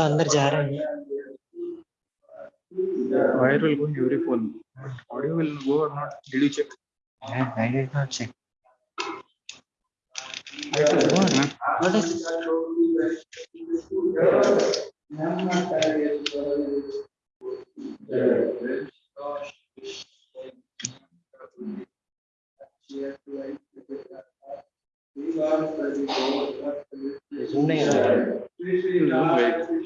तो अंदर जा रहा है Wire will go in every phone. Audio will go or not? Did you check? I, I did not check. It will go, man. What is Zoom नहीं आ रहा है।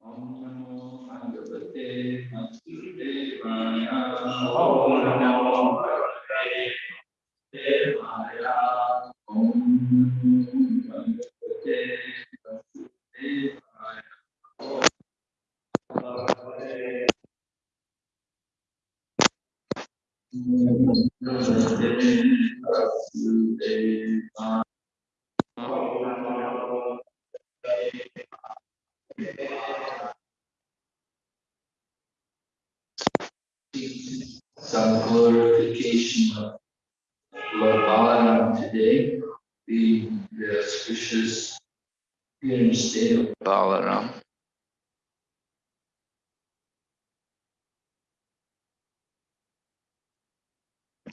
नमो भगवते नमस्ते via Om NaMo Some glorification of Lord Balaram today, the, the auspicious appearance day of Balaram.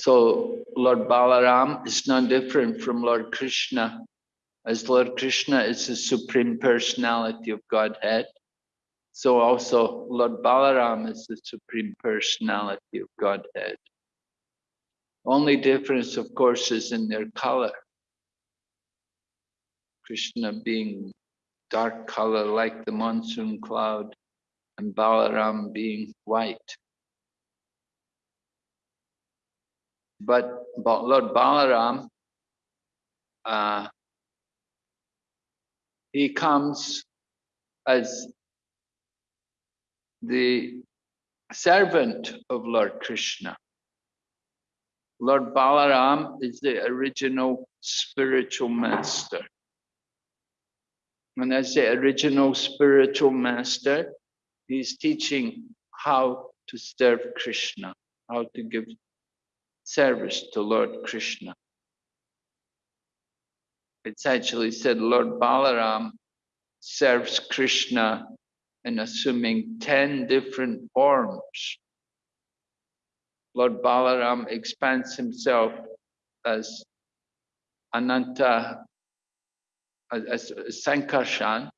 So Lord Balaram is no different from Lord Krishna, as Lord Krishna is the supreme personality of Godhead. So also Lord Balaram is the supreme personality of Godhead. Only difference, of course, is in their color. Krishna being dark color like the monsoon cloud and Balaram being white. But, Lord Balaram, uh, he comes as the servant of Lord Krishna. Lord Balaram is the original spiritual master. And as the original spiritual master, he's teaching how to serve Krishna, how to give service to Lord Krishna. It's actually said Lord Balaram serves Krishna in assuming 10 different forms. Lord Balaram expands himself as Ananta, as, as Sankarshan,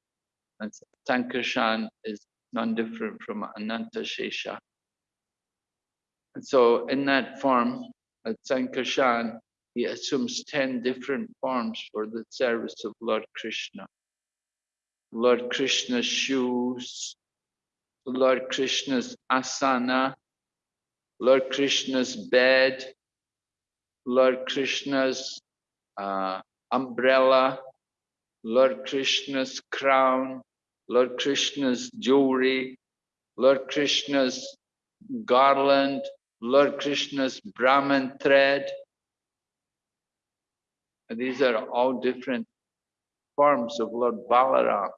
and Sankarshan is non-different from Ananta Shesha. And so in that form, at Sankarshan, he assumes 10 different forms for the service of Lord Krishna. Lord Krishna's shoes, Lord Krishna's asana, Lord Krishna's bed, Lord Krishna's uh, umbrella, Lord Krishna's crown, Lord Krishna's jewelry, Lord Krishna's garland, Lord Krishna's Brahman thread. These are all different forms of Lord Balaram.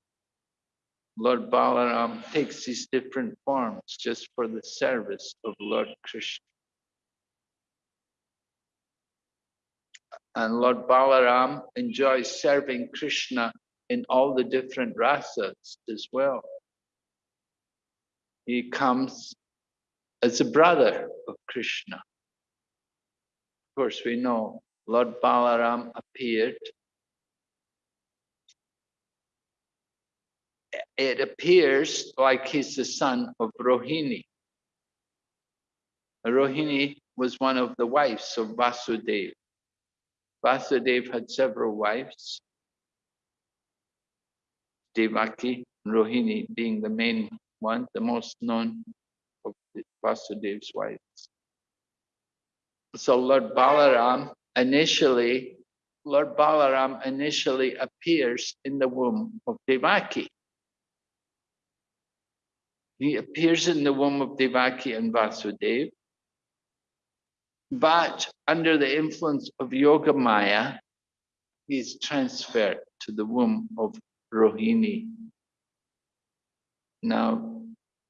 Lord Balaram takes these different forms just for the service of Lord Krishna. And Lord Balaram enjoys serving Krishna in all the different rasas as well. He comes as a brother of Krishna. Of course, we know Lord Balaram appeared. It appears like he's the son of Rohini. Rohini was one of the wives of Vasudeva. Vasudeva had several wives. Devaki, Rohini being the main one, the most known of Vasudeva's wives. So Lord Balaram initially, Lord Balaram initially appears in the womb of Devaki. He appears in the womb of Devaki and Vasudeva. But under the influence of Yoga Maya, he's transferred to the womb of Rohini. Now,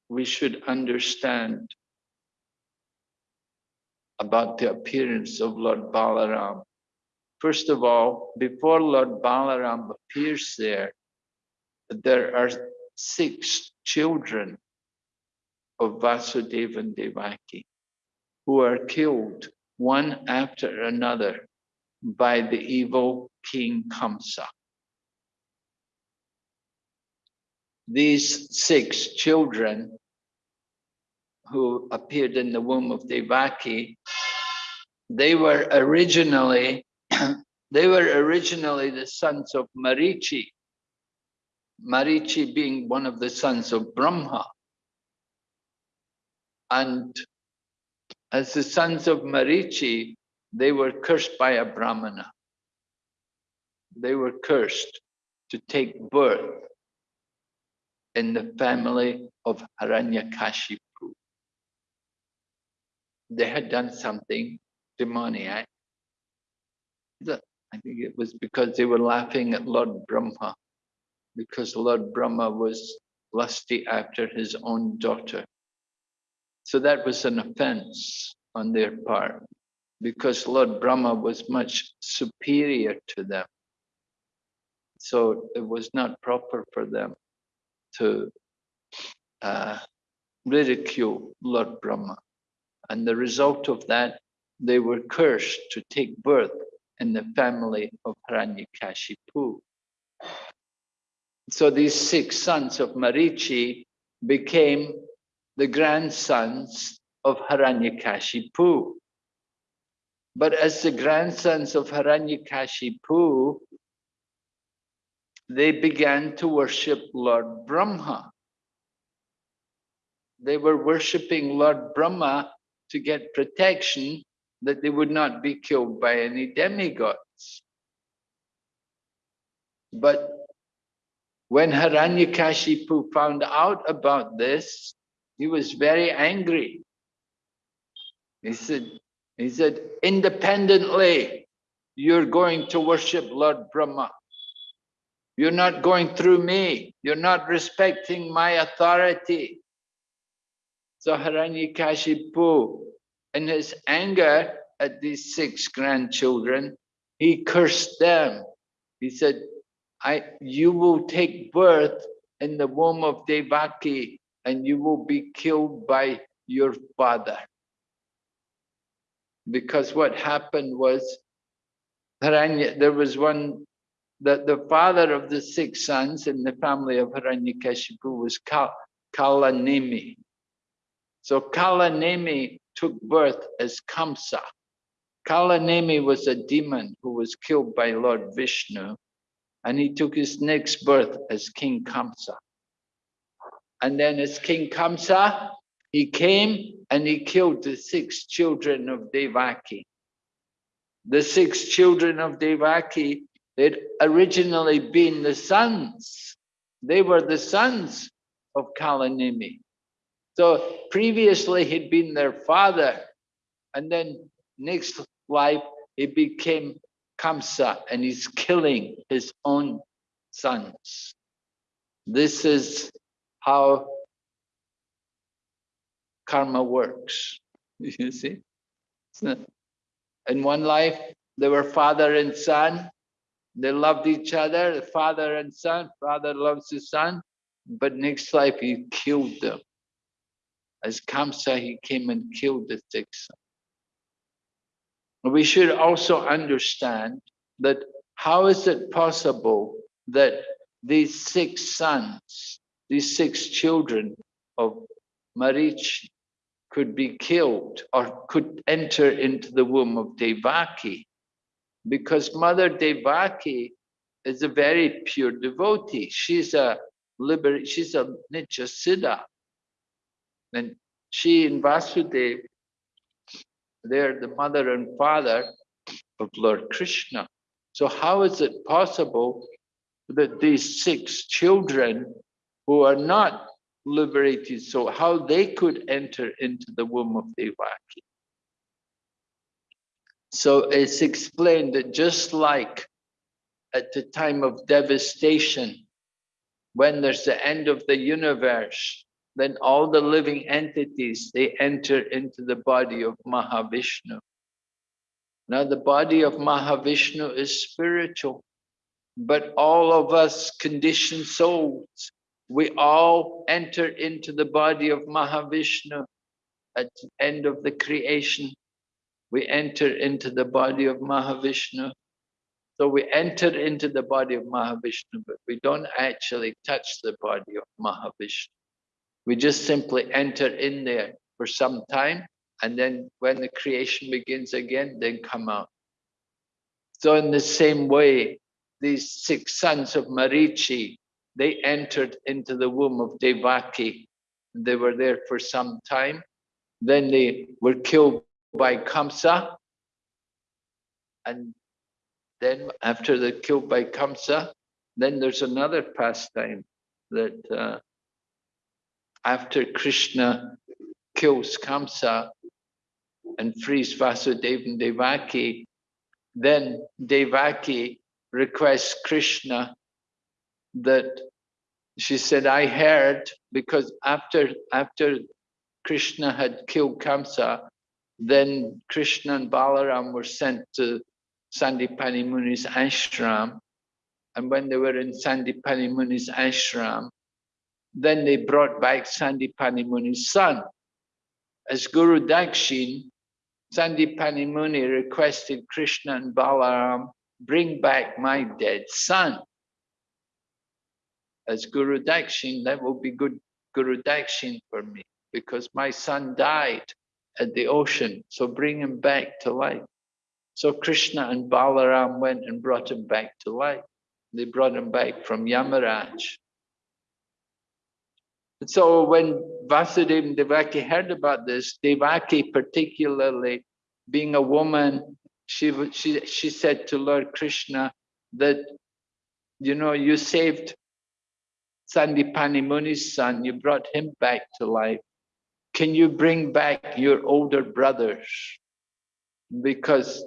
we should understand about the appearance of Lord Balaram. First of all, before Lord Balaram appears there, there are six children of Vasudeva and Devaki who are killed one after another by the evil King Kamsa. These six children who appeared in the womb of Devaki, they were originally they were originally the sons of Marichi. Marichi being one of the sons of Brahma. And as the sons of Marichi, they were cursed by a Brahmana. They were cursed to take birth in the family of Hiranyakashipu. They had done something demoniac. I think it was because they were laughing at Lord Brahma, because Lord Brahma was lusty after his own daughter. So that was an offense on their part because Lord Brahma was much superior to them. So it was not proper for them to uh, ridicule Lord Brahma. And the result of that, they were cursed to take birth in the family of Hiranyakashipu. So these six sons of Marichi became the grandsons of Hiranyakashipu. But as the grandsons of Hiranyakashipu, they began to worship Lord Brahma. They were worshipping Lord Brahma to get protection that they would not be killed by any demigods. But when Hiranyakashipu found out about this, he was very angry. He said, he said, independently, you're going to worship Lord Brahma. You're not going through me. You're not respecting my authority. So Hiranyakashipu, in his anger at these six grandchildren, he cursed them. He said, I, you will take birth in the womb of Devaki and you will be killed by your father. Because what happened was, Haranya, there was one, that the father of the six sons in the family of Hiranyakashipu was Kal, Kalanemi. So Kalanemi took birth as Kamsa. Kalanemi was a demon who was killed by Lord Vishnu, and he took his next birth as King Kamsa. And then as King Kamsa, he came and he killed the six children of Devaki. The six children of Devaki had originally been the sons. They were the sons of Kalanemi. So previously he'd been their father. And then next life, he became Kamsa and he's killing his own sons. This is how karma works. You see? In one life, they were father and son. They loved each other, father and son. Father loves his son, but next life he killed them. As Kamsa, he came and killed the sons. We should also understand that how is it possible that these six sons, these six children of Marich could be killed or could enter into the womb of Devaki? Because Mother Devaki is a very pure devotee. She's a liber she's a Nitya Siddha. And she and Vasudev, they're the mother and father of Lord Krishna. So how is it possible that these six children who are not liberated, so how they could enter into the womb of Devaki? So it's explained that just like at the time of devastation, when there's the end of the universe, then all the living entities, they enter into the body of Mahavishnu. Now the body of Mahavishnu is spiritual, but all of us conditioned souls, we all enter into the body of Mahavishnu at the end of the creation. We enter into the body of Mahavishnu. So we enter into the body of Mahavishnu, but we don't actually touch the body of Mahavishnu. We just simply enter in there for some time, and then when the creation begins again, then come out. So in the same way, these six sons of Marichi, they entered into the womb of Devaki. They were there for some time. Then they were killed by Kamsa. And then after they're killed by Kamsa, then there's another pastime that uh, after Krishna kills Kamsa and frees Vasudeva and Devaki, then Devaki requests Krishna that she said, I heard because after after Krishna had killed Kamsa, then Krishna and Balaram were sent to Sandipani Muni's ashram. And when they were in Sandipani Muni's ashram, then they brought back Sandipani Muni's son. As Guru Dakshin, Sandipani Muni requested Krishna and Balaram, bring back my dead son. As Guru Dakshin, that will be good Guru Dakshin for me because my son died at the ocean, so bring him back to life. So Krishna and Balaram went and brought him back to life. They brought him back from Yamaraj. So when Vasudeva Devaki heard about this, Devaki particularly being a woman, she, she, she said to Lord Krishna that, you know, you saved Sandipani Muni's son, you brought him back to life. Can you bring back your older brothers? Because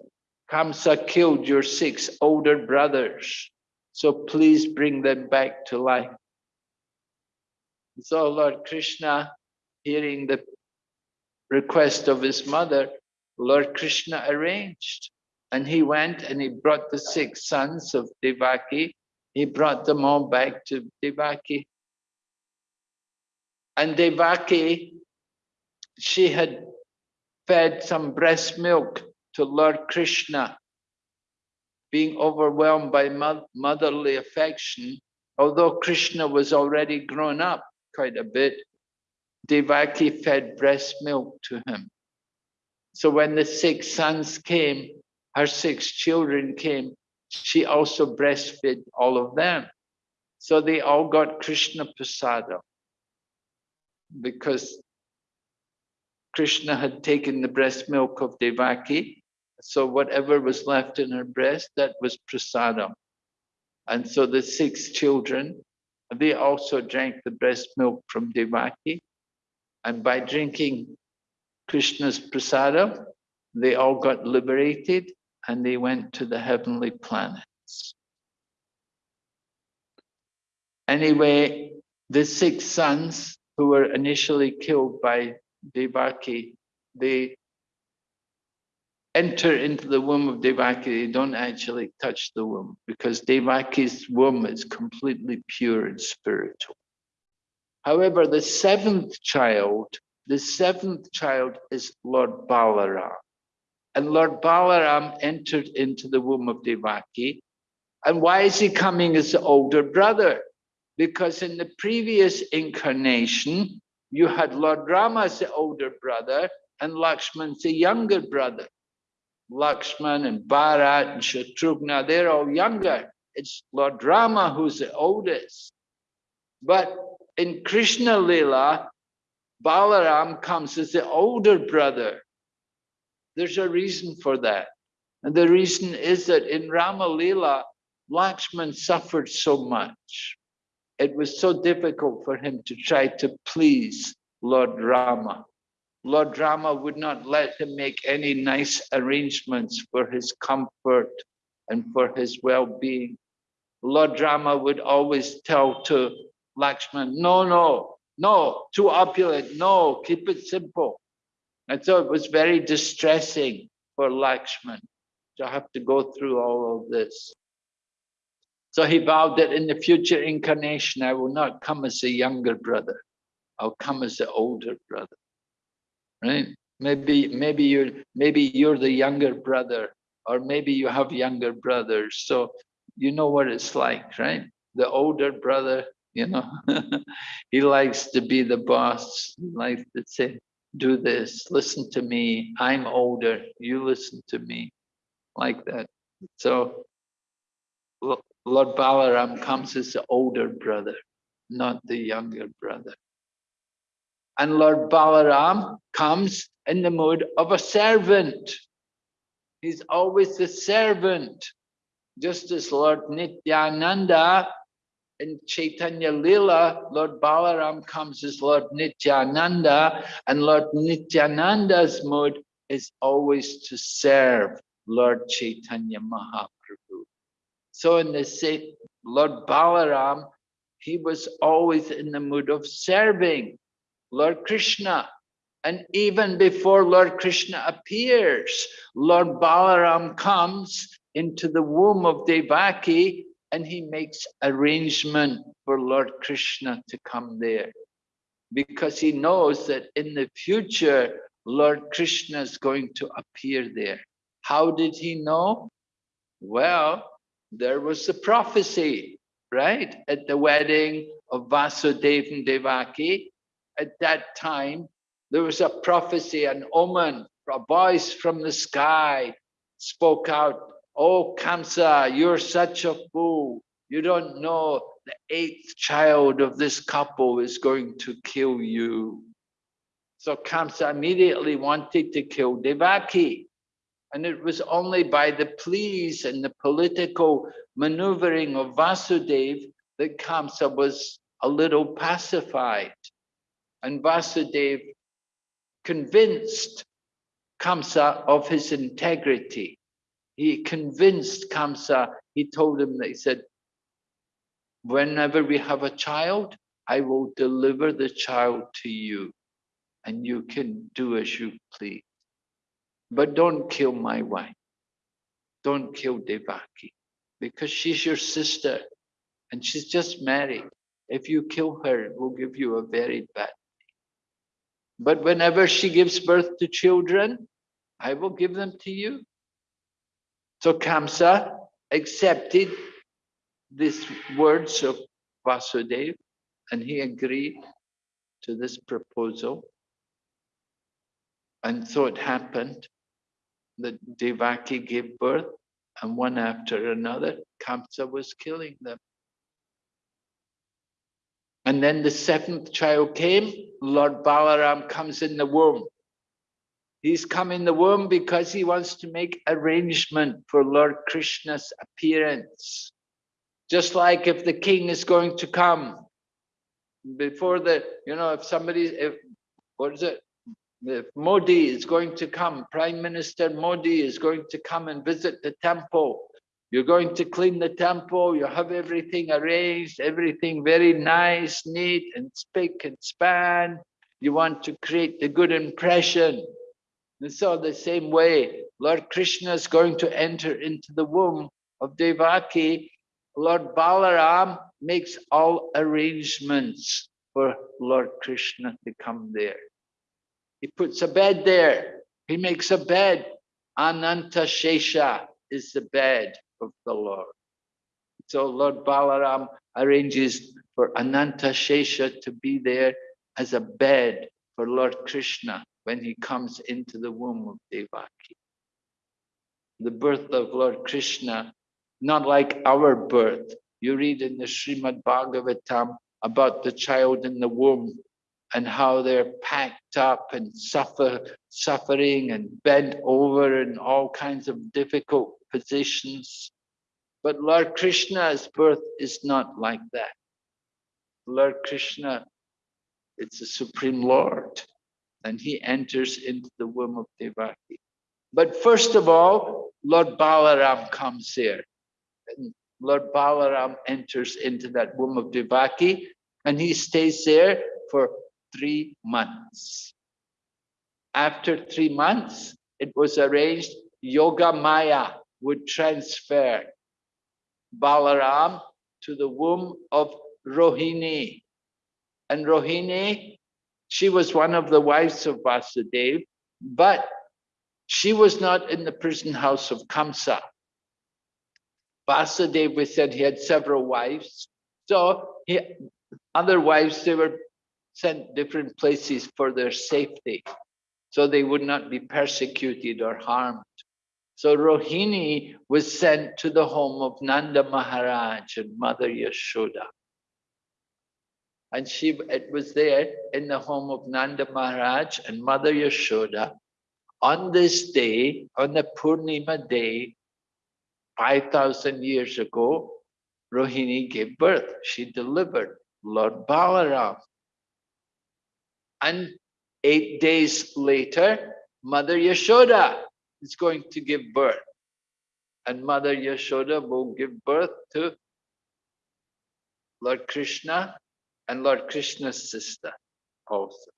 Kamsa killed your six older brothers. So please bring them back to life. So Lord Krishna, hearing the request of his mother, Lord Krishna arranged. And he went and he brought the six sons of Devaki. He brought them all back to Devaki. And Devaki, she had fed some breast milk to Lord Krishna, being overwhelmed by motherly affection, although Krishna was already grown up quite a bit, Devaki fed breast milk to him. So when the six sons came, her six children came, she also breastfed all of them. So they all got Krishna Prasada because Krishna had taken the breast milk of Devaki. So whatever was left in her breast, that was prasadam. And so the six children, they also drank the breast milk from Devaki. And by drinking Krishna's prasadam, they all got liberated and they went to the heavenly planets. Anyway, the six sons who were initially killed by Devaki, they enter into the womb of Devaki, they don't actually touch the womb because Devaki's womb is completely pure and spiritual. However, the seventh child, the seventh child is Lord Balaram. And Lord Balaram entered into the womb of Devaki. And why is he coming as the older brother? Because in the previous incarnation, you had Lord Rama as the older brother and Lakshman as the younger brother. Lakshman and Bharat and Shatrughna, they're all younger. It's Lord Rama who's the oldest. But in Krishna Lila, Balaram comes as the older brother. There's a reason for that. And the reason is that in Rama Lila, Lakshman suffered so much. It was so difficult for him to try to please Lord Rama. Lord Rama would not let him make any nice arrangements for his comfort and for his well-being. Lord Rama would always tell to Lakshman, no, no, no, too opulent, no, keep it simple. And so it was very distressing for Lakshman to have to go through all of this. So he vowed that in the future incarnation, I will not come as a younger brother. I'll come as the older brother right? Maybe, maybe you're, maybe you're the younger brother, or maybe you have younger brothers. So you know what it's like, right? The older brother, you know, he likes to be the boss. He likes to say, do this, listen to me. I'm older, you listen to me, like that. So Lord Balaram comes as the older brother, not the younger brother. And Lord Balaram comes in the mood of a servant. He's always the servant. Just as Lord Nityananda in Chaitanya Lila, Lord Balaram comes as Lord Nityananda, and Lord Nityananda's mood is always to serve Lord Chaitanya Mahaprabhu. So in the same, Lord Balaram, he was always in the mood of serving. Lord Krishna. And even before Lord Krishna appears, Lord Balaram comes into the womb of Devaki and he makes arrangement for Lord Krishna to come there. Because he knows that in the future, Lord Krishna is going to appear there. How did he know? Well, there was a prophecy, right? At the wedding of Vasudeva and Devaki, at that time, there was a prophecy, an omen, a voice from the sky spoke out, Oh, Kamsa, you're such a fool. You don't know the eighth child of this couple is going to kill you. So Kamsa immediately wanted to kill Devaki. And it was only by the pleas and the political maneuvering of Vasudev that Kamsa was a little pacified. And Vasudev convinced Kamsa of his integrity. He convinced Kamsa, he told him that he said, whenever we have a child, I will deliver the child to you and you can do as you please. But don't kill my wife. Don't kill Devaki because she's your sister and she's just married. If you kill her, it will give you a very bad but whenever she gives birth to children, I will give them to you. So Kamsa accepted these words of Vasudev and he agreed to this proposal. And so it happened that Devaki gave birth and one after another, Kamsa was killing them. And then the seventh child came, Lord Balaram comes in the womb. He's come in the womb because he wants to make arrangement for Lord Krishna's appearance. Just like if the king is going to come, before the, you know, if somebody, if, what is it? If Modi is going to come, Prime Minister Modi is going to come and visit the temple, you're going to clean the temple, you have everything arranged, everything very nice, neat and spick and span. You want to create the good impression. And so the same way, Lord Krishna is going to enter into the womb of Devaki. Lord Balaram makes all arrangements for Lord Krishna to come there. He puts a bed there. He makes a bed. Ananta Shesha is the bed of the Lord. So Lord Balaram arranges for Ananta Shesha to be there as a bed for Lord Krishna when he comes into the womb of Devaki. The birth of Lord Krishna, not like our birth. You read in the Srimad Bhagavatam about the child in the womb and how they're packed up and suffer, suffering and bent over in all kinds of difficult positions. But Lord Krishna's birth is not like that. Lord Krishna, it's the Supreme Lord, and he enters into the womb of Devaki. But first of all, Lord Balaram comes here. And Lord Balaram enters into that womb of Devaki, and he stays there for three months. After three months, it was arranged Yoga Maya would transfer Balaram to the womb of Rohini. And Rohini, she was one of the wives of Vasudev, but she was not in the prison house of Kamsa. Vasudev, we said he had several wives. So he, other wives, they were sent different places for their safety. So they would not be persecuted or harmed. So Rohini was sent to the home of Nanda Maharaj and Mother Yashoda. And she it was there in the home of Nanda Maharaj and Mother Yashoda. On this day, on the Purnima day, 5,000 years ago, Rohini gave birth. She delivered Lord Balaram. And eight days later, Mother Yashoda is going to give birth. And Mother Yashoda will give birth to Lord Krishna and Lord Krishna's sister also.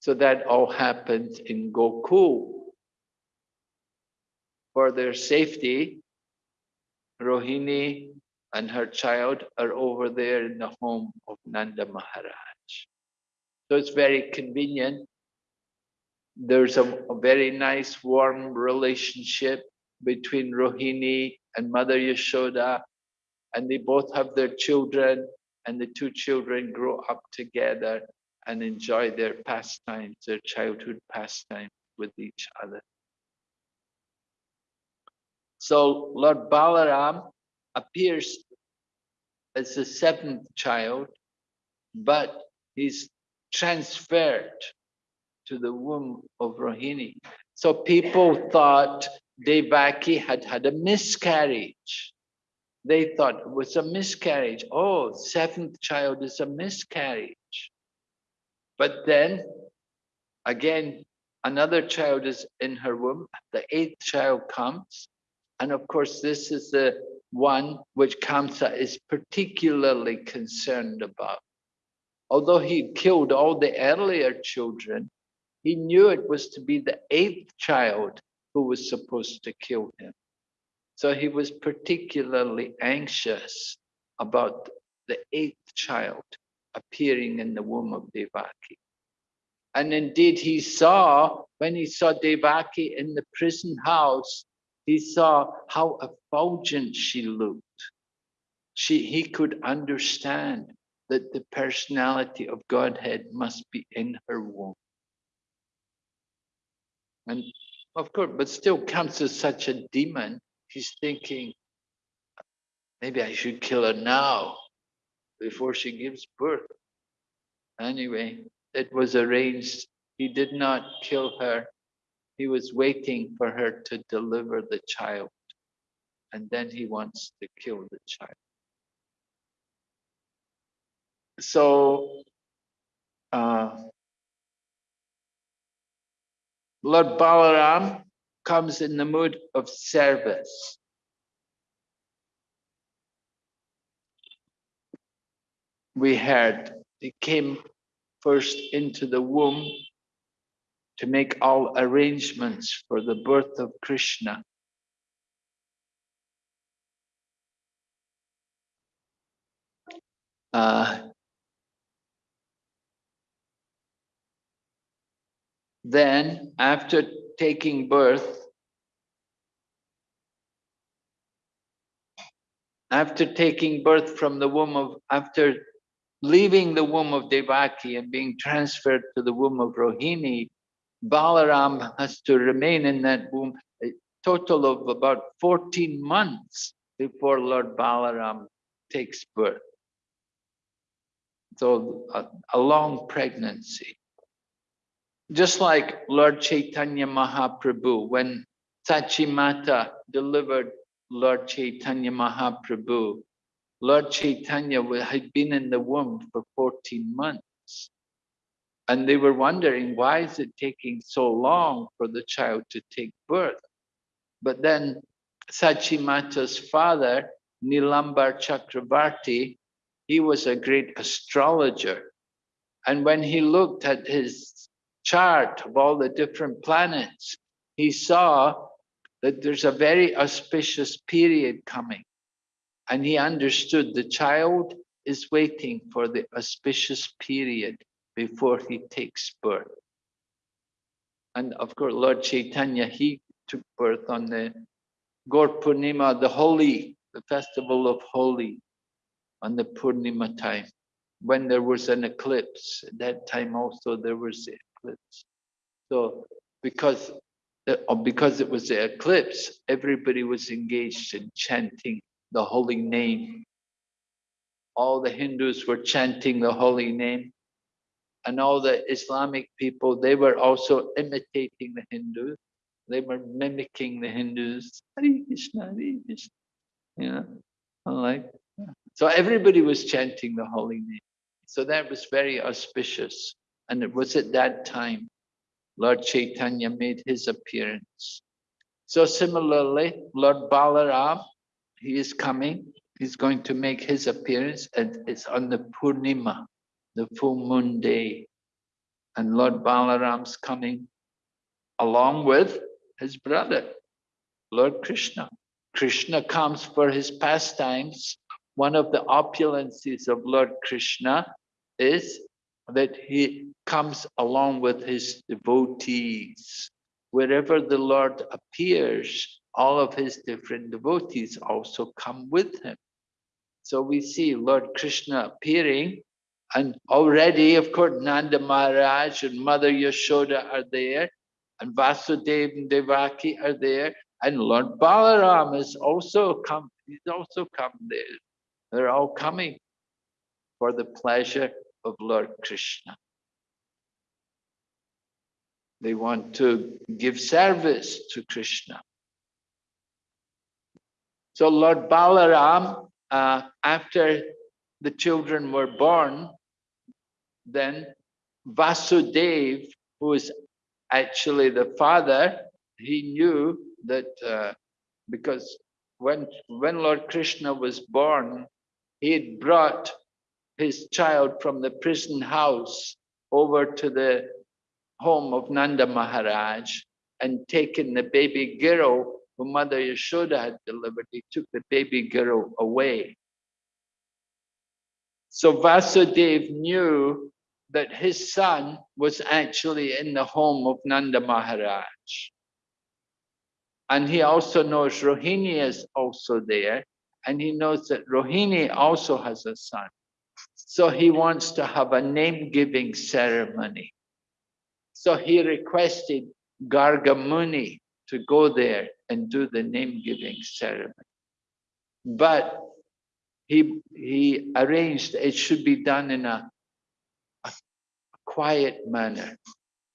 So that all happens in Gokul. For their safety, Rohini and her child are over there in the home of Nanda Maharaj. So it's very convenient there's a, a, very nice warm relationship between Rohini and Mother Yashoda, and they both have their children, and the two children grow up together and enjoy their pastimes, their childhood pastimes with each other. So Lord Balaram appears as the seventh child, but he's transferred to the womb of Rohini. So people thought Devaki had had a miscarriage. They thought it was a miscarriage. Oh, seventh child is a miscarriage. But then, again, another child is in her womb. The eighth child comes. And of course, this is the one which Kamsa is particularly concerned about. Although he killed all the earlier children, he knew it was to be the eighth child who was supposed to kill him. So he was particularly anxious about the eighth child appearing in the womb of Devaki. And indeed, he saw, when he saw Devaki in the prison house, he saw how effulgent she looked. She, he could understand that the personality of Godhead must be in her womb. And of course, but still comes as such a demon. He's thinking, maybe I should kill her now before she gives birth. Anyway, it was arranged. He did not kill her. He was waiting for her to deliver the child. And then he wants to kill the child. So, uh, Lord Balaram comes in the mood of service. We heard he came first into the womb to make all arrangements for the birth of Krishna. Uh, then, after taking birth, after taking birth from the womb of, after leaving the womb of Devaki and being transferred to the womb of Rohini, Balaram has to remain in that womb a total of about 14 months before Lord Balaram takes birth. So a, a long pregnancy. Just like Lord Chaitanya Mahaprabhu, when Sachimata delivered Lord Chaitanya Mahaprabhu, Lord Chaitanya had been in the womb for 14 months. And they were wondering, why is it taking so long for the child to take birth? But then Sachimata's father, Nilambar Chakravarti, he was a great astrologer. And when he looked at his chart of all the different planets, he saw that there's a very auspicious period coming. And he understood the child is waiting for the auspicious period before he takes birth. And of course, Lord Chaitanya, he took birth on the Gaur Purnima, the Holi, the festival of Holi, on the Purnima time, when there was an eclipse. At that time also there was eclipse. So because, uh, because it was the eclipse, everybody was engaged in chanting the holy name. All the Hindus were chanting the holy name. And all the Islamic people, they were also imitating the Hindus. They were mimicking the Hindus. Hare Krishna, Hare Krishna. You know, like so everybody was chanting the holy name. So that was very auspicious. And it was at that time Lord Chaitanya made his appearance. So similarly, Lord Balaram, he is coming. He's going to make his appearance and it's on the Purnima, the full moon day. And Lord Balaram's coming along with his brother, Lord Krishna. Krishna comes for his pastimes. One of the opulences of Lord Krishna is that he comes along with his devotees. Wherever the Lord appears, all of his different devotees also come with him. So we see Lord Krishna appearing and already, of course, Nanda Maharaj and Mother Yashoda are there and Vasudev and Devaki are there and Lord Balaram is also come, he's also come there. They're all coming for the pleasure of Lord Krishna. They want to give service to Krishna. So Lord Balaram, uh, after the children were born, then Vasudev, who is actually the father, he knew that uh, because when, when Lord Krishna was born, he had brought his child from the prison house over to the home of Nanda Maharaj and taken the baby girl who Mother Yashoda had delivered. He took the baby girl away. So Vasudev knew that his son was actually in the home of Nanda Maharaj. And he also knows Rohini is also there. And he knows that Rohini also has a son. So he wants to have a name-giving ceremony. So he requested Gargamuni to go there and do the name-giving ceremony. But he, he arranged it should be done in a, a quiet manner.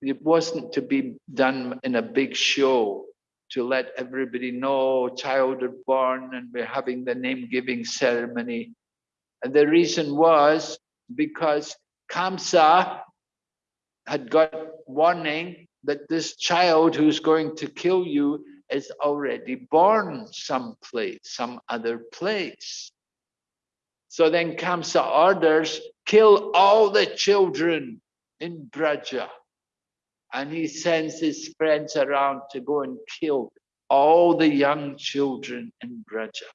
It wasn't to be done in a big show to let everybody know child is born and we're having the name-giving ceremony. And the reason was because Kamsa had got warning that this child who's going to kill you is already born someplace, some other place. So then Kamsa orders, kill all the children in Braja. and he sends his friends around to go and kill all the young children in Braja.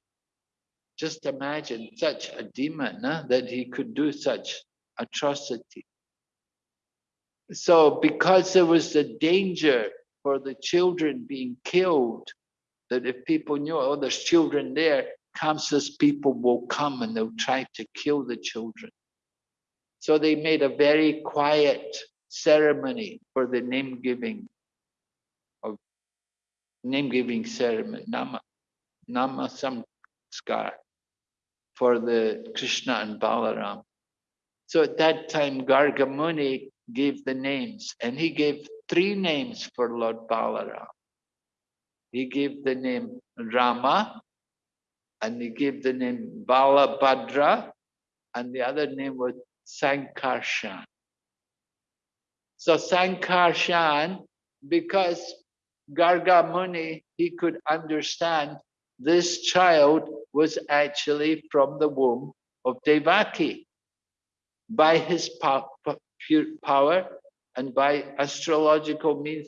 Just imagine such a demon that he could do such atrocity. So because there was the danger for the children being killed, that if people knew, oh, there's children there, Kamsa's people will come and they'll try to kill the children. So they made a very quiet ceremony for the name giving of name giving ceremony, nama, nama for the Krishna and Balaram. So at that time, Gargamuni gave the names and he gave three names for Lord Balaram. He gave the name Rama and he gave the name Balabhadra and the other name was Sankarshan. So Sankarshan, because Garga Muni, he could understand this child was actually from the womb of Devaki. By his power and by astrological means,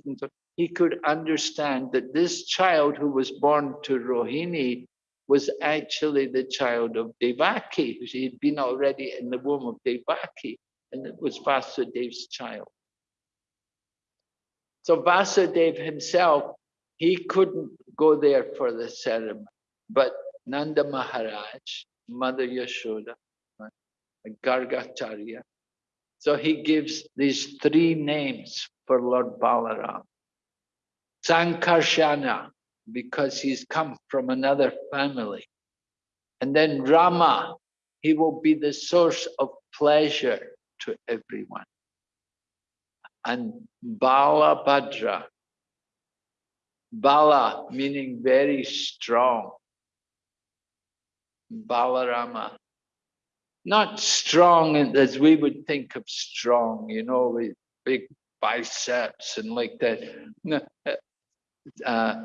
he could understand that this child who was born to Rohini was actually the child of Devaki. He had been already in the womb of Devaki, and it was Vasudev's child. So Vasudev himself, he couldn't go there for the ceremony, but Nanda Maharaj, Mother Yashoda, Gargacharya. So he gives these three names for Lord Balaram. Sankarshana, because he's come from another family. And then Rama, he will be the source of pleasure to everyone. And Bala Bhadra, Bala meaning very strong. Balarama, not strong as we would think of strong, you know, with big biceps and like that. Uh,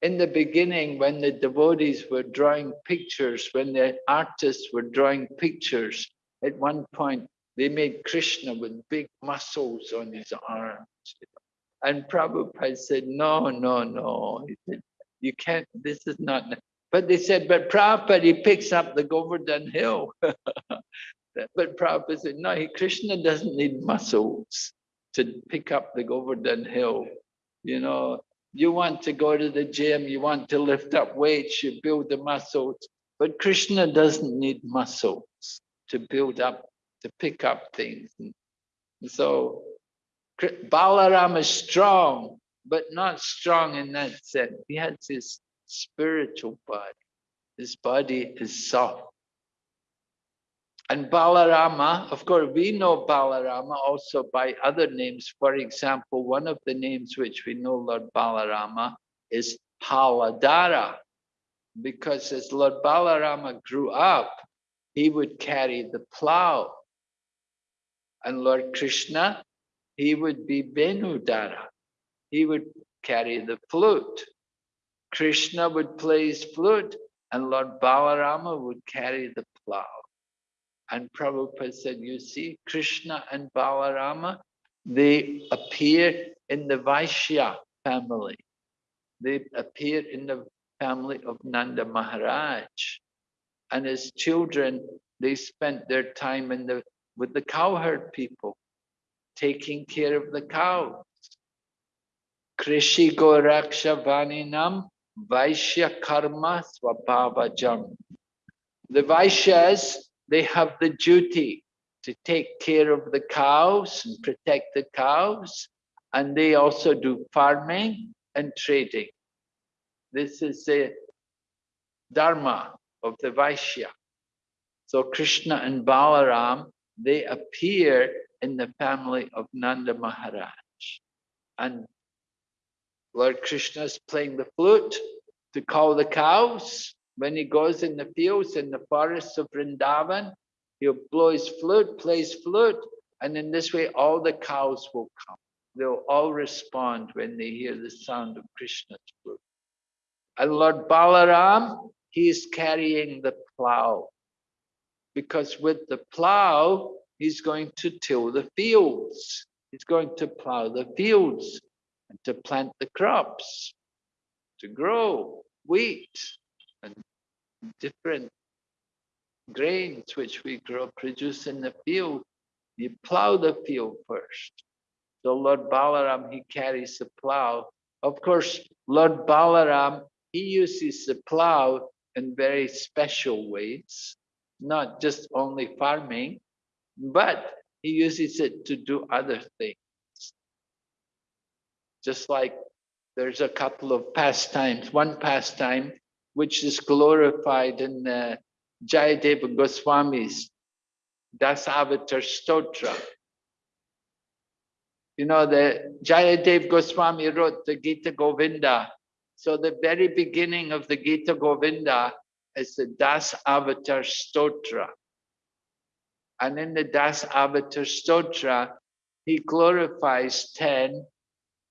in the beginning, when the devotees were drawing pictures, when the artists were drawing pictures, at one point they made Krishna with big muscles on his arms. And Prabhupada said, no, no, no. He said, you can't, this is not. But they said, but Prabhupada, he picks up the Govardhan hill. but Prabhupada said, no, he, Krishna doesn't need muscles to pick up the Govardhan hill. You know, you want to go to the gym, you want to lift up weights, you build the muscles. But Krishna doesn't need muscles to build up, to pick up things. And so Balaram is strong, but not strong in that sense. He has his spiritual body. His body is soft. And Balarama, of course, we know Balarama also by other names. For example, one of the names which we know Lord Balarama is Haladara, because as Lord Balarama grew up, he would carry the plow. And Lord Krishna, he would be Venudara. He would carry the flute. Krishna would play his flute, and Lord Balarama would carry the plow. And Prabhupada said, you see, Krishna and Balarama, they appear in the Vaishya family. They appear in the family of Nanda Maharaj. And as children, they spent their time in the with the cowherd people, taking care of the cows. Krishi Goraksha Vaninam Vaishya Karma Swabhavajam. The Vaishyas they have the duty to take care of the cows and protect the cows. And they also do farming and trading. This is the dharma of the Vaishya. So Krishna and Balaram, they appear in the family of Nanda Maharaj. And Lord Krishna is playing the flute to call the cows. When he goes in the fields, in the forests of Vrindavan, he'll blow his flute, plays flute, and in this way all the cows will come. They'll all respond when they hear the sound of Krishna's flute. And Lord Balaram, he is carrying the plow. Because with the plow, he's going to till the fields. He's going to plow the fields and to plant the crops, to grow wheat and different grains which we grow, produce in the field. You plow the field first. So Lord Balaram, he carries the plow. Of course, Lord Balaram, he uses the plow in very special ways, not just only farming, but he uses it to do other things. Just like there's a couple of pastimes, one pastime which is glorified in the Jayadeva Goswami's Dasavatar Stotra. You know, the Jayadev Goswami wrote the Gita Govinda. So the very beginning of the Gita Govinda is the Das Avatar Stotra. And in the Das Avatar Stotra, he glorifies 10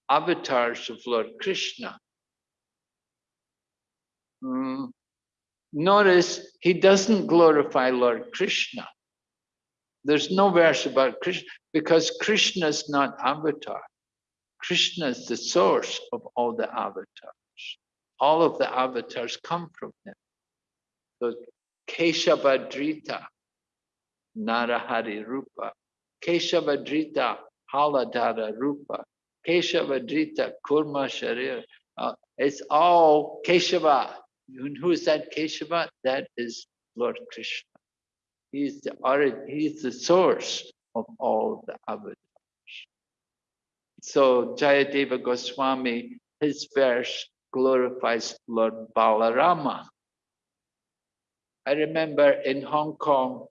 avatars of Lord Krishna. Mm. Notice he doesn't glorify Lord Krishna. There's no verse about Krishna because Krishna is not avatar. Krishna is the source of all the avatars. All of the avatars come from him. So Keshavadrita, Narahari Rupa. Keshavadrita, Haladara Rupa. Keshavadrita, Kurma Sharir. Uh, it's all Keshava. And who is that Keshava? That is Lord Krishna. He is the origin, he is the source of all the avatars. So Jayadeva Goswami, his verse glorifies Lord Balarama. I remember in Hong Kong,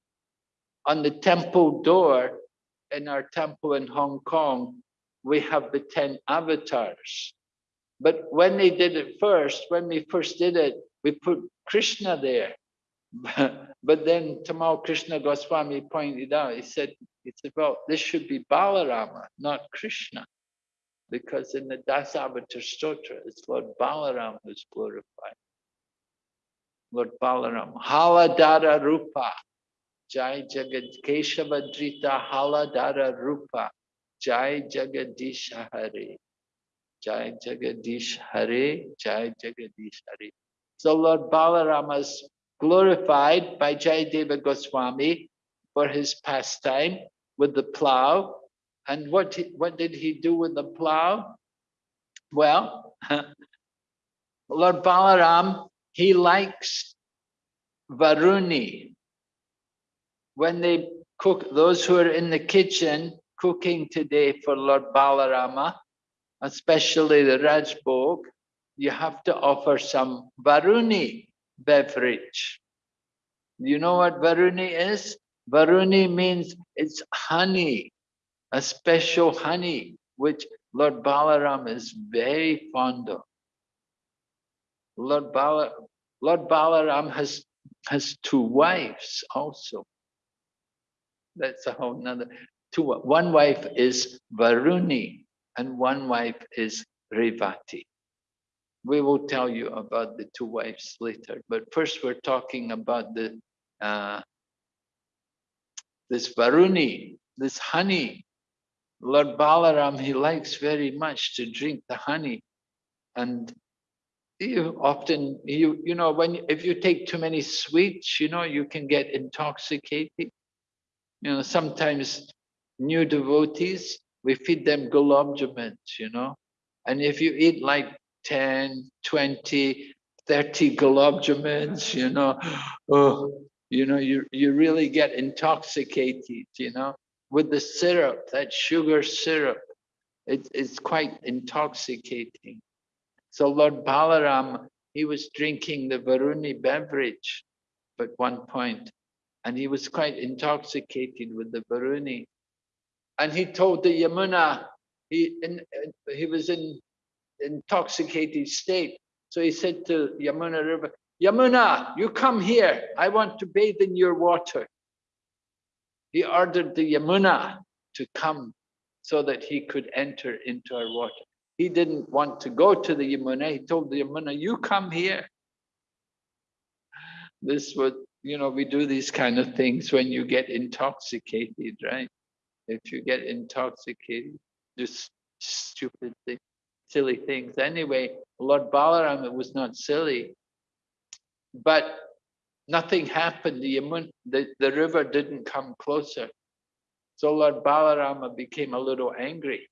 on the temple door, in our temple in Hong Kong, we have the 10 avatars. But when they did it first, when we first did it, we put Krishna there. but then Tamal Krishna Goswami pointed out, he said, it's about, this should be Balarama, not Krishna. Because in the Dasavatar Stotra, it's Lord Balaram who's glorified. Lord Balaram, Haladara Rupa, Jai Jagad Keshavadrita Haladara Rupa, Jai Jagadish Hare. Jai Jagadish Hare, Jai Jagadish Hare. So Lord Balarama is glorified by Jayadeva Goswami for his pastime with the plow. And what, what did he do with the plow? Well, Lord Balaram, he likes Varuni. When they cook, those who are in the kitchen cooking today for Lord Balarama, especially the Rajbhog, you have to offer some Varuni beverage. You know what Varuni is? Varuni means it's honey, a special honey, which Lord Balaram is very fond of. Lord, Bala, Lord Balaram has, has two wives also. That's a whole nother. Two, one wife is Varuni and one wife is Revati. We will tell you about the two wives later, but first we're talking about the uh, this Varuni, this honey. Lord Balaram, he likes very much to drink the honey. And you often, you you know, when if you take too many sweets, you know, you can get intoxicated. You know, sometimes new devotees, we feed them gulab jamun. And if you eat like 10, 20, 30 gulab jamun, oh, you know, you, you really get intoxicated, you know, with the syrup, that sugar syrup. It, it's quite intoxicating. So Lord Balaram, he was drinking the Varuni beverage at one point, and he was quite intoxicated with the Varuni. And he told the Yamuna, he, in, he was in intoxicated state. So he said to Yamuna River, Yamuna, you come here. I want to bathe in your water. He ordered the Yamuna to come so that he could enter into our water. He didn't want to go to the Yamuna. He told the Yamuna, you come here. This was, you know, we do these kind of things when you get intoxicated, right? if you get intoxicated, just stupid silly things. Anyway, Lord Balaram, it was not silly, but nothing happened. The, the, the river didn't come closer. So Lord Balarama became a little angry.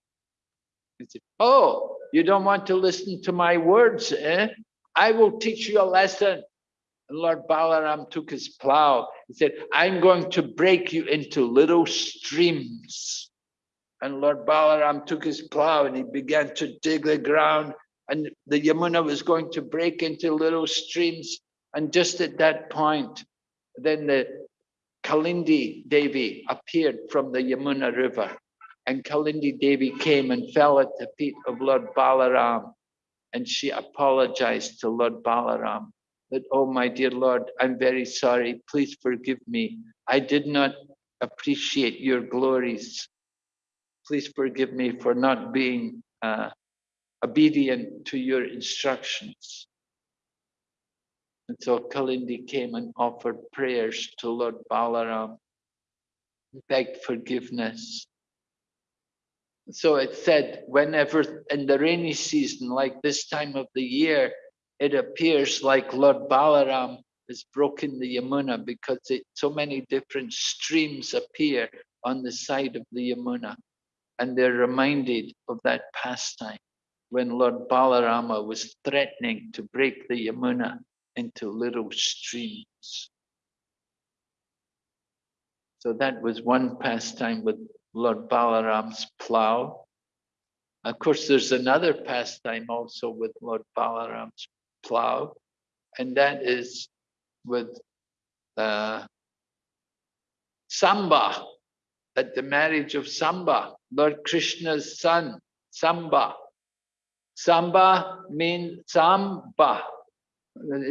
He said, Oh, you don't want to listen to my words, eh? I will teach you a lesson. And Lord Balaram took his plow. He said, I'm going to break you into little streams. And Lord Balaram took his plow and he began to dig the ground. And the Yamuna was going to break into little streams. And just at that point, then the Kalindi Devi appeared from the Yamuna River. And Kalindi Devi came and fell at the feet of Lord Balaram. And she apologized to Lord Balaram that, oh, my dear Lord, I'm very sorry. Please forgive me. I did not appreciate your glories. Please forgive me for not being uh, obedient to your instructions. And so Kalindi came and offered prayers to Lord Balaram, begged forgiveness. So it said, whenever in the rainy season, like this time of the year, it appears like Lord Balaram has broken the Yamuna because it, so many different streams appear on the side of the Yamuna. And they're reminded of that pastime when Lord Balarama was threatening to break the Yamuna into little streams. So that was one pastime with Lord Balaram's plow. Of course, there's another pastime also with Lord Balaram's plow, and that is with uh, Samba, at the marriage of Samba, Lord Krishna's son, Samba. Samba means Samba,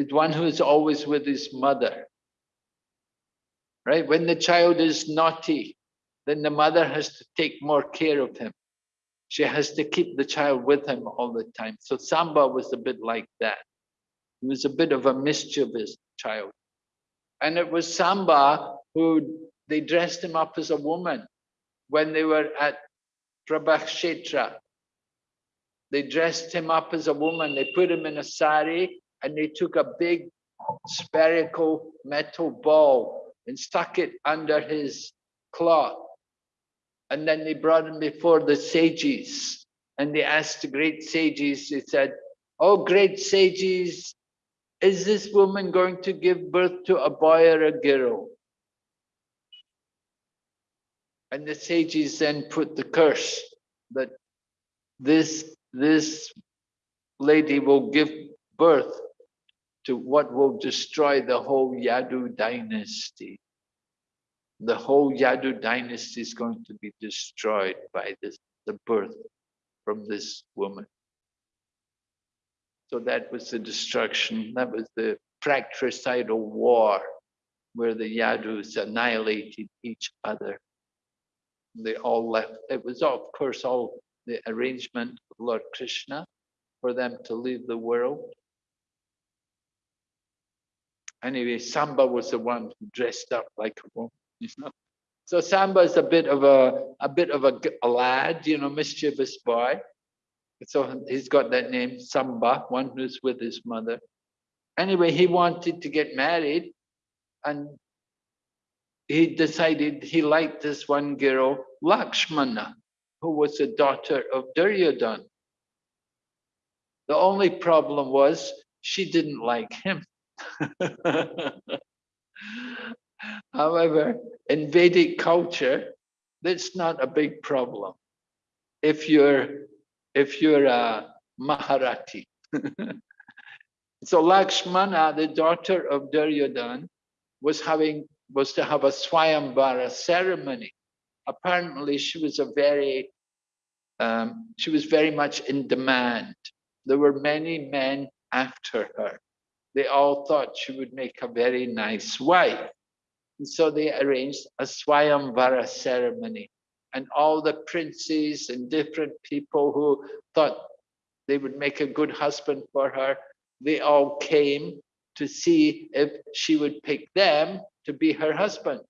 one who is always with his mother. Right? When the child is naughty, then the mother has to take more care of him. She has to keep the child with him all the time. So Samba was a bit like that. He was a bit of a mischievous child. And it was Samba who they dressed him up as a woman when they were at Prabhakshetra. They dressed him up as a woman. They put him in a sari and they took a big spherical metal ball and stuck it under his cloth. And then they brought him before the sages and they asked the great sages, they said, Oh, great sages, is this woman going to give birth to a boy or a girl? And the sages then put the curse that this, this lady will give birth to what will destroy the whole Yadu dynasty. The whole Yadu dynasty is going to be destroyed by this, the birth from this woman. So that was the destruction. That was the fratricidal war where the Yadus annihilated each other. They all left. It was, of course, all the arrangement of Lord Krishna for them to leave the world. Anyway, Samba was the one who dressed up like a woman. You know? So Samba is a bit of a a bit of a, a lad, you know, mischievous boy. So he's got that name, Samba, one who's with his mother. Anyway, he wanted to get married, and he decided he liked this one girl, Lakshmana, who was the daughter of Duryodhan. The only problem was she didn't like him. However, in Vedic culture, that's not a big problem. If you're if you're a Maharati. so Lakshmana, the daughter of Duryodhan, was having was to have a Swayamvara ceremony. Apparently, she was a very um, she was very much in demand. There were many men after her they all thought she would make a very nice wife. And so they arranged a Swayamvara ceremony. And all the princes and different people who thought they would make a good husband for her, they all came to see if she would pick them to be her husband.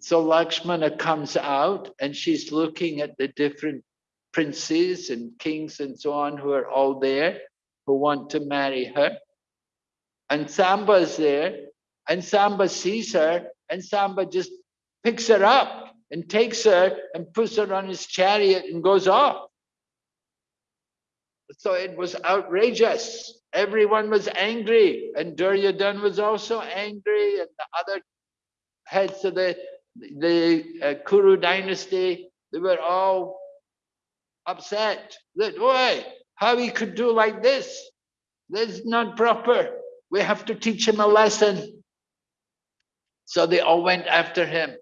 So Lakshmana comes out and she's looking at the different princes and kings and so on who are all there who want to marry her. And Samba's there and Samba sees her and Samba just picks her up and takes her and puts her on his chariot and goes off. So it was outrageous. Everyone was angry and Duryodhan was also angry and the other heads of the, the uh, Kuru dynasty, they were all upset that, why, how he could do like this? This is not proper. We have to teach him a lesson. So they all went after him.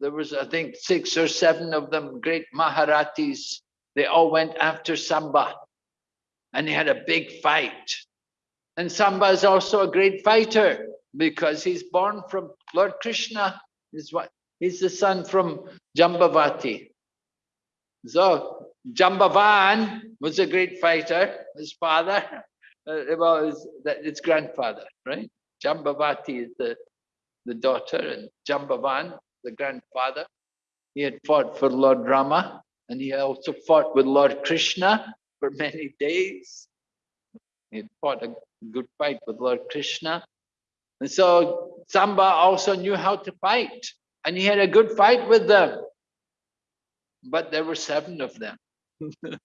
There was, I think, six or seven of them, great Maharatis. They all went after Samba and he had a big fight. And Samba is also a great fighter because he's born from Lord Krishna. He's, what, he's the son from Jambavati. So Jambavan was a great fighter, his father, uh, well, his, his grandfather, right? Jambavati is the, the daughter and Jambavan, the grandfather. He had fought for Lord Rama and he also fought with Lord Krishna for many days. He fought a good fight with Lord Krishna. And so Samba also knew how to fight and he had a good fight with them. But there were seven of them.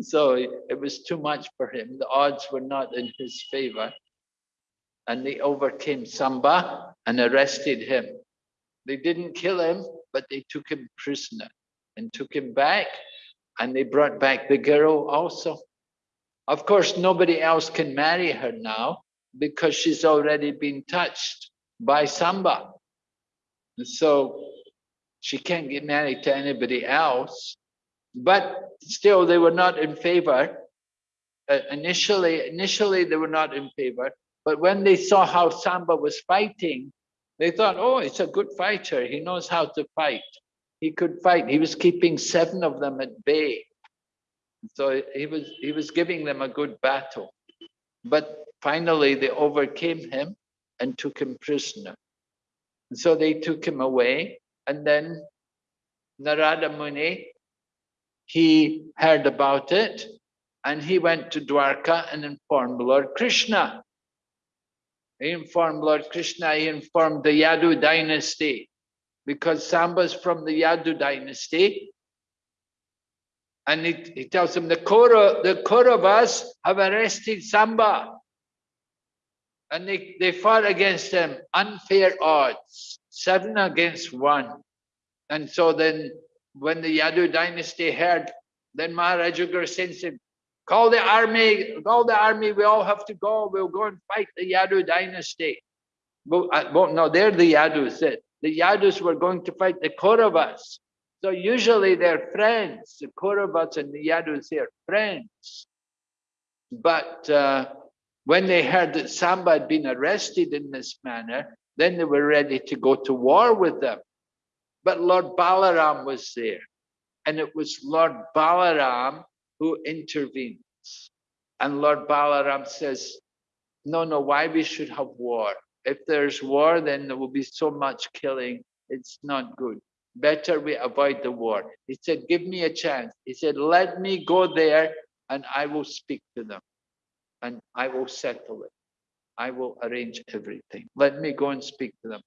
so it was too much for him. The odds were not in his favor. And they overcame Samba and arrested him. They didn't kill him, but they took him prisoner and took him back. And they brought back the girl also. Of course, nobody else can marry her now because she's already been touched by Samba. So she can't get married to anybody else. But still, they were not in favor. Uh, initially, initially they were not in favor. But when they saw how Samba was fighting, they thought, oh, it's a good fighter. He knows how to fight. He could fight. He was keeping seven of them at bay. So he was he was giving them a good battle. But finally they overcame him and took him prisoner. And so they took him away. And then Narada Muni, he heard about it and he went to Dwarka and informed Lord Krishna. He informed Lord Krishna, he informed the Yadu dynasty because Samba's from the Yadu dynasty and he, he tells them the Kaura, the Kauravas have arrested Samba. And they, they fought against them, unfair odds, seven against one. And so then when the Yadu dynasty heard, then Maharaja said, call the army, call the army, we all have to go, we'll go and fight the Yadu dynasty. Well, no, they're the Yadus. The Yadus were going to fight the Kauravas. So usually they're friends. The Kauravas and the Yadus, they're friends. But uh, when they heard that Samba had been arrested in this manner, then they were ready to go to war with them. But Lord Balaram was there. And it was Lord Balaram who intervenes. And Lord Balaram says, no, no, why we should have war? If there's war, then there will be so much killing. It's not good better we avoid the war. He said, give me a chance. He said, let me go there and I will speak to them and I will settle it. I will arrange everything. Let me go and speak to them.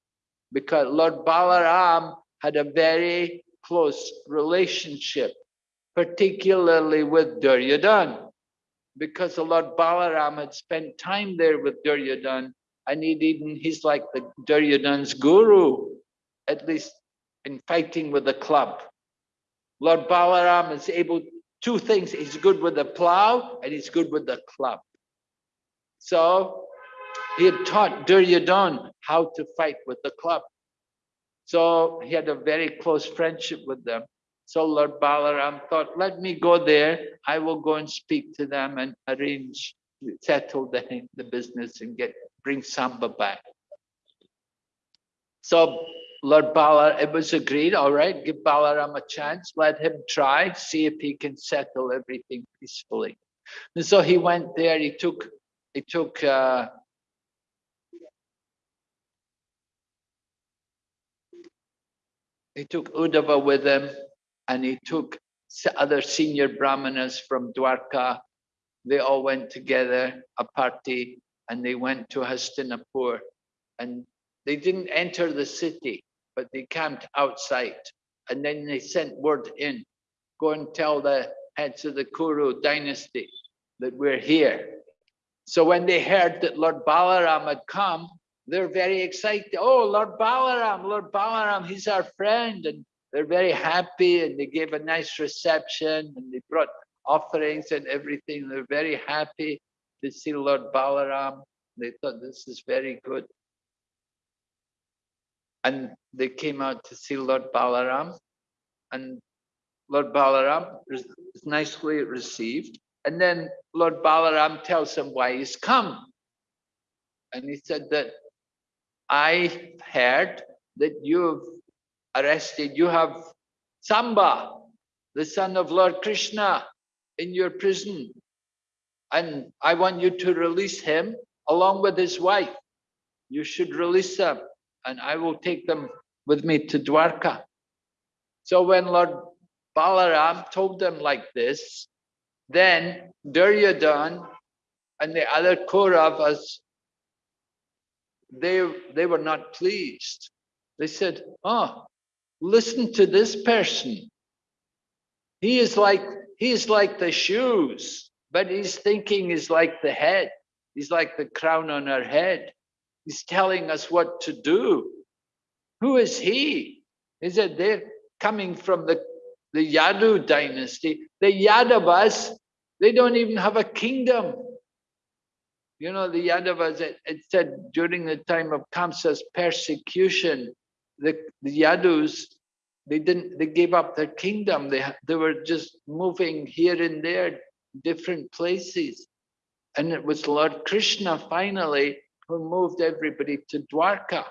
Because Lord Balaram had a very close relationship, particularly with Duryodhan. Because the Lord Balaram had spent time there with Duryodhan and he'd even, he's like the Duryodhan's guru, at least in fighting with the club. Lord Balaram is able, two things, he's good with the plow and he's good with the club. So he had taught Duryodhan how to fight with the club. So he had a very close friendship with them. So Lord Balaram thought, let me go there. I will go and speak to them and arrange, settle the, the business and get bring Samba back. So Lord Balaram, it was agreed, all right, give Balaram a chance, let him try, see if he can settle everything peacefully. And so he went there, he took, he took, uh, He took Uddhava with him and he took other senior brahmanas from Dwarka. They all went together, a party, and they went to Hastinapur. And they didn't enter the city, but they camped outside. And then they sent word in, go and tell the heads of the Kuru dynasty that we're here. So when they heard that Lord Balaram had come, they're very excited. Oh, Lord Balaram, Lord Balaram, he's our friend. And they're very happy and they gave a nice reception and they brought offerings and everything. They're very happy to see Lord Balaram. They thought this is very good. And they came out to see Lord Balaram and Lord Balaram was nicely received. And then Lord Balaram tells him why he's come. And he said that I heard that you've arrested, you have Samba, the son of Lord Krishna, in your prison. And I want you to release him along with his wife. You should release them, and I will take them with me to Dwarka. So when Lord Balaram told them like this, then Duryodhan and the other Kauravas, they, they were not pleased. They said, oh, listen to this person. He is like, he is like the shoes, but his thinking is like the head. He's like the crown on our head. He's telling us what to do. Who is he? Is it they're coming from the, the Yadu dynasty? The Yadavas, they don't even have a kingdom. You know, the Yadavas, it, it said during the time of Kamsa's persecution, the, the Yadus, they didn't, they gave up their kingdom. They, they were just moving here and there, different places. And it was Lord Krishna finally who moved everybody to Dwarka.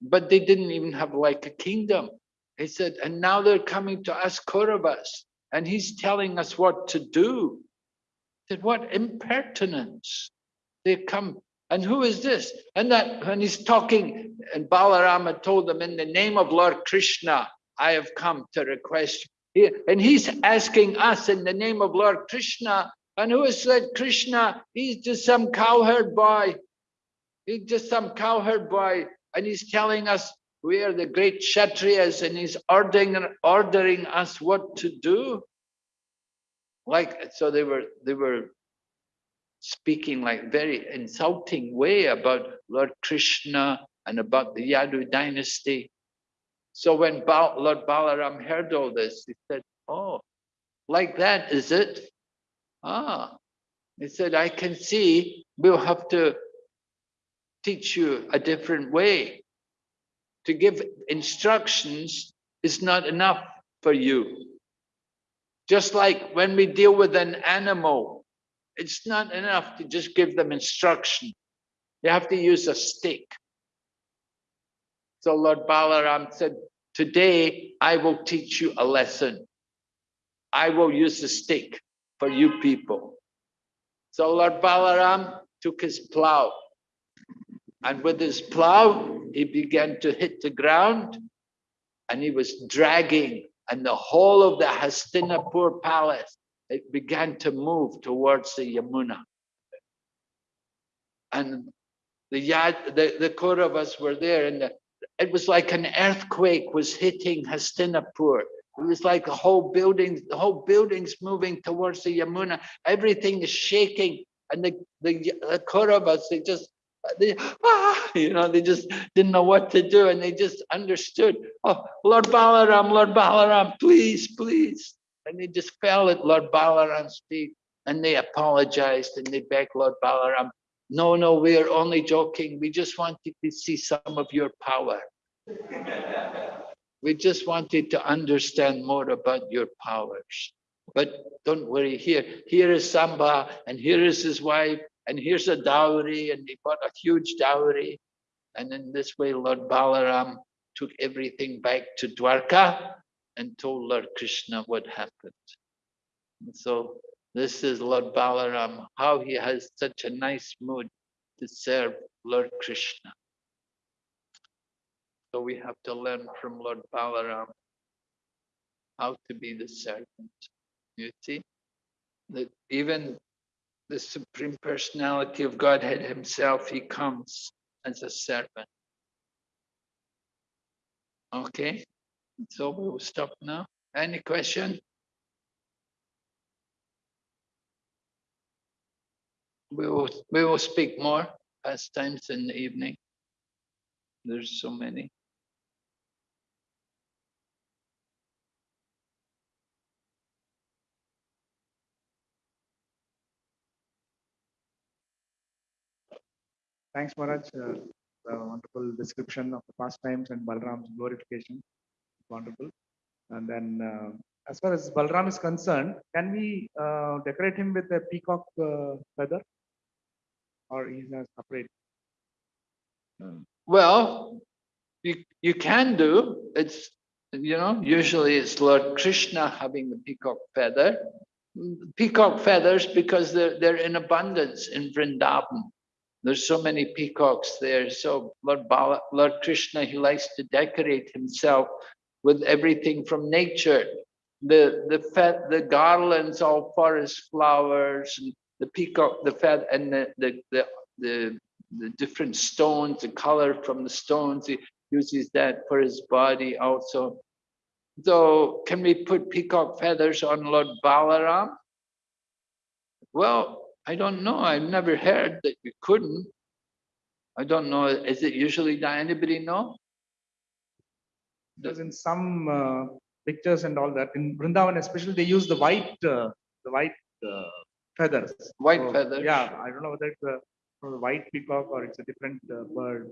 But they didn't even have like a kingdom. He said, and now they're coming to us Kauravas, and he's telling us what to do. I said, what impertinence. They come, and who is this? And that when he's talking, and Balarama told them, in the name of Lord Krishna, I have come to request. And he's asking us in the name of Lord Krishna, and who is that Krishna? He's just some cowherd boy. He's just some cowherd boy, and he's telling us we are the great Kshatriyas, and he's ordering ordering us what to do. Like so, they were they were speaking like very insulting way about Lord Krishna and about the Yadu dynasty. So when Ba- Lord Balaram heard all this, he said, "Oh, like that is it? Ah." He said, "I can see we'll have to teach you a different way. To give instructions is not enough for you. Just like when we deal with an animal, it's not enough to just give them instruction. You have to use a stick. So Lord Balaram said, today I will teach you a lesson. I will use a stick for you people. So Lord Balaram took his plow and with his plow, he began to hit the ground and he was dragging and the whole of the Hastinapur palace, it began to move towards the Yamuna. And the Yad, the, the Kauravas were there and the, it was like an earthquake was hitting Hastinapur. It was like the whole building, the whole building's moving towards the Yamuna. Everything is shaking. And the, the, the Kauravas, they just they, ah, you know, they just didn't know what to do and they just understood, oh, Lord Balaram, Lord Balaram, please, please. And they just fell at Lord Balaram's feet and they apologized and they begged Lord Balaram, no, no, we are only joking. We just wanted to see some of your power. we just wanted to understand more about your powers. But don't worry, here, here is Samba and here is his wife and here's a dowry, and they bought a huge dowry. And in this way, Lord Balaram took everything back to Dwarka and told Lord Krishna what happened. And so this is Lord Balaram, how he has such a nice mood to serve Lord Krishna. So we have to learn from Lord Balaram how to be the servant. You see? That even the Supreme Personality of Godhead Himself, He comes as a servant. Okay, so we will stop now. Any question? We will, we will speak more pastimes in the evening. There's so many. Thanks, Maharaj. Uh, the wonderful description of the pastimes and Balram's glorification. And then, uh, as far as Balram is concerned, can we uh, decorate him with a peacock uh, feather? Or he's a separate? Well, you, you can do, it's, you know, usually it's Lord Krishna having the peacock feather. Peacock feathers because they're, they're in abundance in Vrindavan. There's so many peacocks there. So Lord Bala, Lord Krishna, he likes to decorate himself with everything from nature. The the fe- the garlands, all forest flowers, and the peacock, the feather, and the the the, the the different stones, the color from the stones. He uses that for his body also. So can we put peacock feathers on Lord Balaram? Well, I don't know. I've never heard that you couldn't. I don't know. Is it usually done? Anybody know? Because in some uh, pictures and all that, in Vrindavan especially, they use the white, uh, the white uh, feathers. White So, feathers. Yeah, I don't know whether it's a, a white peacock or it's a different uh, bird.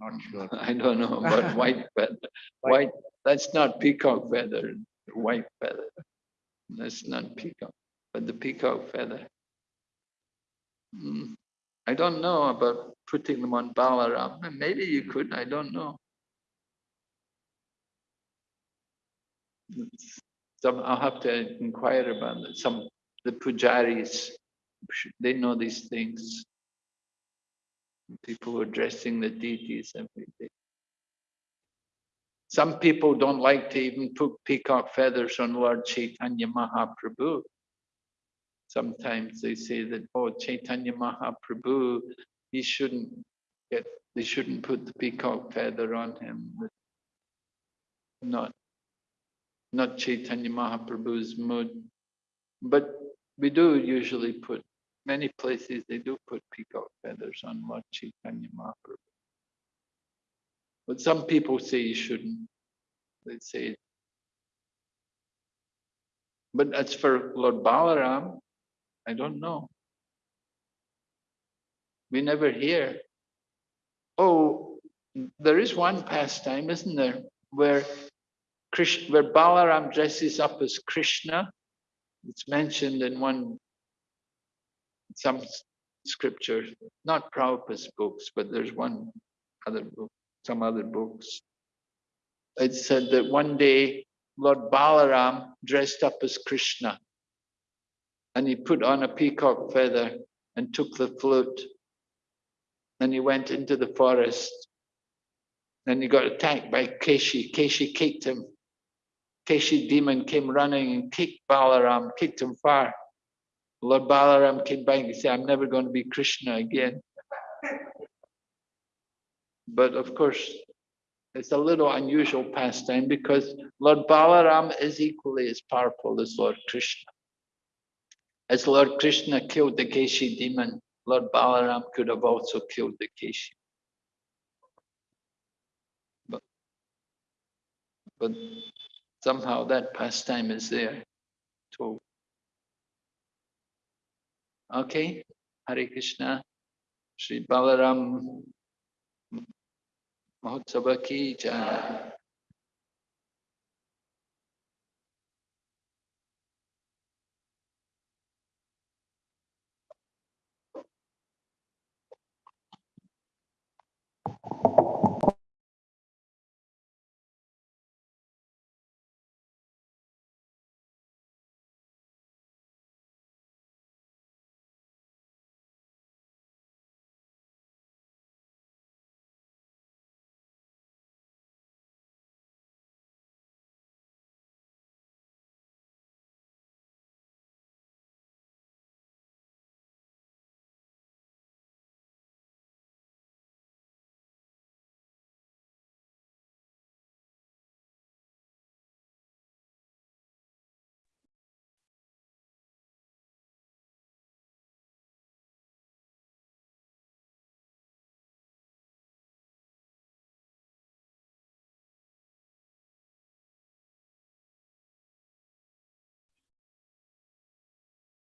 Not sure. I don't know about white feather. White. White, that's not peacock feather, white feather. That's not peacock, but the peacock feather. Hmm, I don't know about putting them on Balaram. Maybe you could, I don't know. Some, I'll have to inquire about it. Some, the pujaris, they know these things. People who are dressing the deities every day. Some people don't like to even put peacock feathers on Lord Chaitanya Mahaprabhu. Sometimes they say that, oh, Chaitanya Mahaprabhu, he shouldn't get, they shouldn't put the peacock feather on him. Not, not Chaitanya Mahaprabhu's mood. But we do usually put, many places they do put peacock feathers on Lord Chaitanya Mahaprabhu. But some people say you shouldn't. They say. But as for Lord Balaram, I don't know. We never hear. Oh, there is one pastime, isn't there, where Krishna, where Balaram dresses up as Krishna. It's mentioned in one some scripture, not Prabhupada's books, but there's one other book, some other books. It said that one day Lord Balaram dressed up as Krishna and he put on a peacock feather and took the flute and he went into the forest and he got attacked by Keshi. Keshi kicked him. Keshi demon came running and kicked Balaram, kicked him far. Lord Balaram came back and said, I'm never going to be Krishna again. But of course, it's a little unusual pastime because Lord Balaram is equally as powerful as Lord Krishna. As Lord Krishna killed the Keshi demon, Lord Balaram could have also killed the Keshi. But, but somehow that pastime is there too. Okay, Hare Krishna, Sri Balaram Mahotsava ki jai.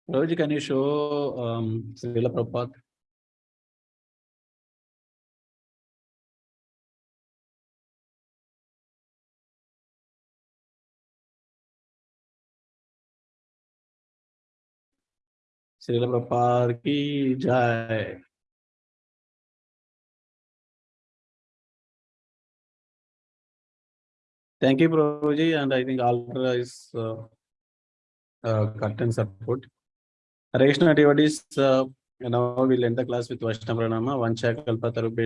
Prabhuji, can you show um Srila Prabhupada? Srila Prabhupada ki jai. Thank you, Prabhuji, and I think Altra is uh, uh, curtain support. Hare activities, uh, now we'll end the class with Vaishnava Pranama, Vancha Kalpataru